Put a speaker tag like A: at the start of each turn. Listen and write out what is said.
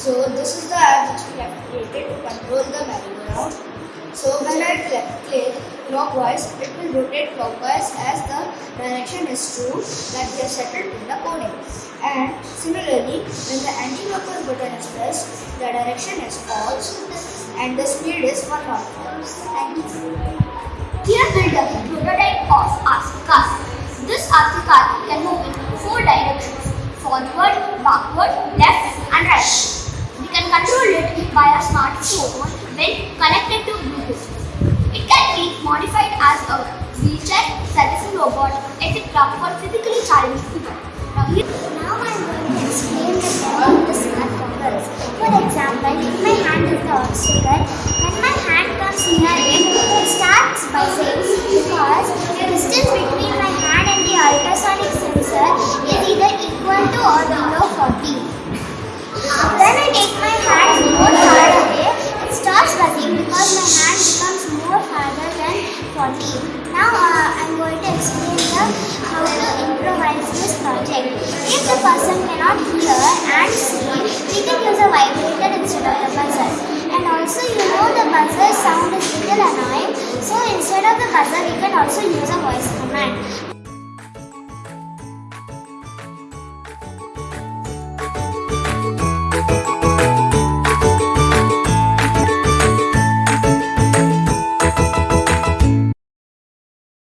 A: So this is the app which we have created to control the merry-go-round. So when I click clockwise, it will rotate clockwise as the direction is true that we have settled in the coding. And similarly, when the anti-clockwise button is pressed, the direction is false and the speed is 1 knot. Thank you.
B: Here build a prototype of car. This car can move in four directions, forward, backward, left and right. We can control it via smartphone when connected to Bluetooth. It can be modified as a wheelchair, servicing robot, etc. for physically challenged people. Now,
C: Now I am going to explain the power of the smart. For example, if my hand is the obstacle, when my hand comes near it, it starts by saying because the distance between my hand and the ultrasonic sensor is either equal to or below 40. Now uh, I'm going to explain the how to improvise this project. If the person cannot hear and see, we can use a vibrator instead of the buzzer. And also you know the buzzer sound is little annoying, so instead of the buzzer we can also use a voice command.